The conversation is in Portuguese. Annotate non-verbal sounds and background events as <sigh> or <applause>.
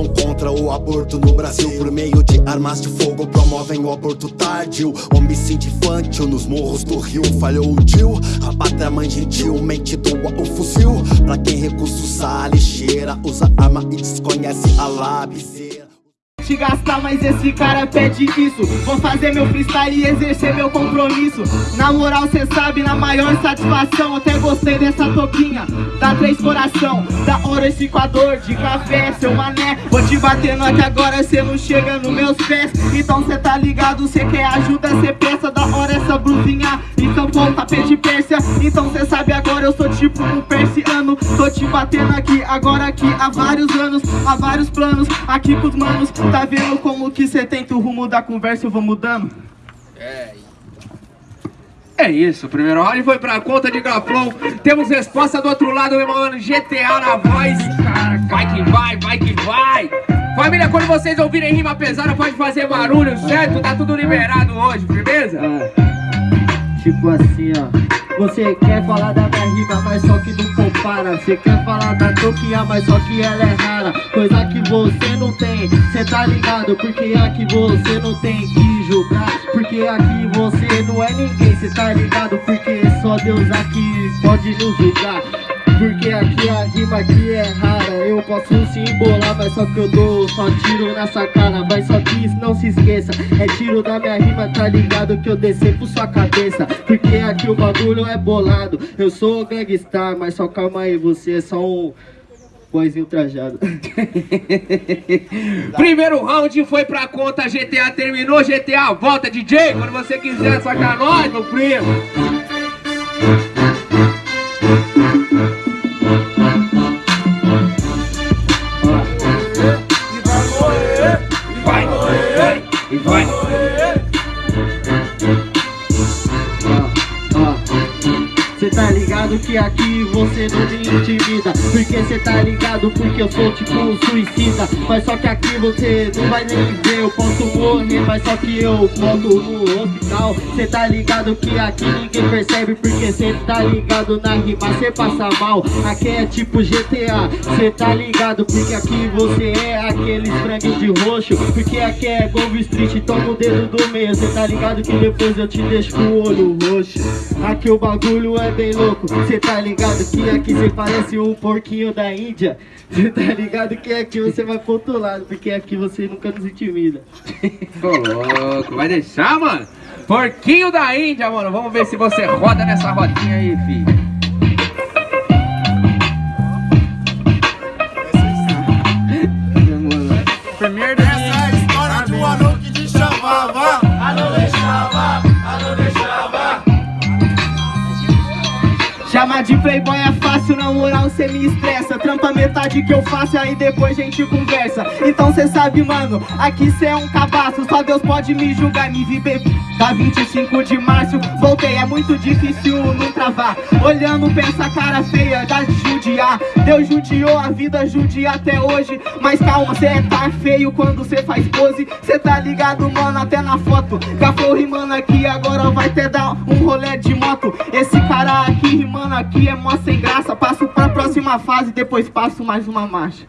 são contra o aborto no Brasil Por meio de armas de fogo promovem o aborto tardio. Homicídio infantil nos morros do Rio Falhou o tio, a pátria mãe gentilmente doa o fuzil. Pra quem recurso usa a lixeira Usa arma e desconhece a labiceira te gastar, mas esse cara pede isso. Vou fazer meu freestyle e exercer meu compromisso. Na moral cê sabe, na maior satisfação Até gostei dessa toquinha, da três coração Da hora esse coador de café, seu mané. Vou te batendo aqui agora, cê não chega nos meus pés. Então cê tá ligado, cê quer ajuda, cê peça Da hora essa blusinha, então de Pérsia Então cê sabe agora, eu sou tipo um persiano Tô te batendo aqui, agora aqui há vários anos Há vários planos, aqui com os manos Tá vendo como que cê tenta o rumo da conversa eu vou mudando? É, é isso, o primeiro round foi pra conta de Gaflon Temos resposta do outro lado, meu mano, GTA na voz Vai que vai, vai que vai Família, quando vocês ouvirem rima pesada, pode fazer barulho, certo? Tá tudo liberado hoje, firmeza? É. Tipo assim, ó você quer falar da minha rima, mas só que não compara. Você quer falar da toquinha, mas só que ela é rara. Coisa que você não tem, cê tá ligado? Porque aqui você não tem que julgar Porque aqui você não é ninguém, cê tá ligado? Porque só Deus aqui pode nos julgar porque aqui a rima aqui é rara. Eu posso se embolar, mas só que eu dou só tiro nessa cara Mas só que não se esqueça. É tiro da minha rima, tá ligado que eu descer por sua cabeça. Porque aqui o bagulho é bolado. Eu sou gangstar, mas só calma aí Você é só um boizinho trajado. <laughs> Primeiro round foi pra conta GTA Terminou GTA, volta DJ Quando você quiser sacar nós, meu primo ligado que aqui você não me intimida. Porque cê tá ligado porque eu sou tipo um suicida. Mas só que aqui você não vai nem ver Eu posso morrer, mas só que eu volto no hospital. Cê tá ligado que aqui ninguém percebe Porque cê tá ligado na rima, cê passa mal. Aqui é tipo GTA, cê tá ligado Porque aqui você é aquele frango de roxo. Porque aqui é Golf Street, toma o dedo do meio. Cê tá ligado que depois eu te deixo com o olho roxo. Aqui o bagulho é bem louco. Cê tá ligado que aqui cê parece um porquinho da Índia? Cê tá ligado que aqui você vai pro outro lado Porque aqui você nunca nos intimida. Ô louco, vai deixar, mano? Porquinho da Índia, mano Vamos ver se você roda nessa rodinha aí, filho. Primeiro Essa é a história de um anão que te chamava. Anão deixava Chamar de playboy é fácil, na moral cê me estressa. Trampa metade que eu faço, aí depois a gente conversa. Então cê sabe, mano, aqui cê é um cabaço. Só Deus pode me julgar, me vi beber Da 25 de março, voltei, é muito difícil não travar. Olhando, pensa cara feia, da judiar Deus judiou, a vida judia até hoje. Mas calma, cê tá feio quando cê faz pose. Cê tá ligado, mano, até na foto. Gafou rimando aqui, agora vai até dar um rolê de moto. Esse cara aqui rimando mano, aqui é mó sem graça. Passo pra próxima fase, depois passo mais uma marcha